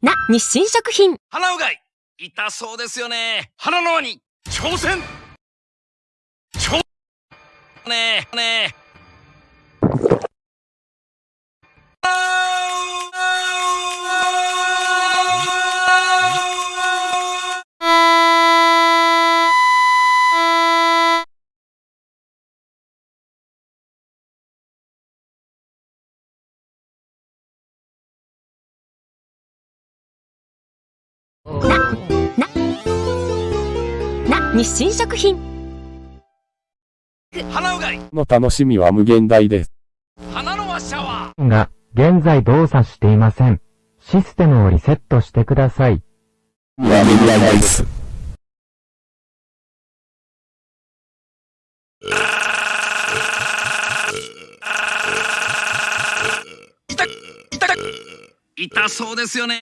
な、日清食品。鼻うがい。痛そうですよね。鼻の輪に挑戦。挑ねえねえ。日清食品。鼻うがいの楽しみは無限大です。鼻の輪シャワーが、現在動作していません。システムをリセットしてください。やめないです。痛そうですよね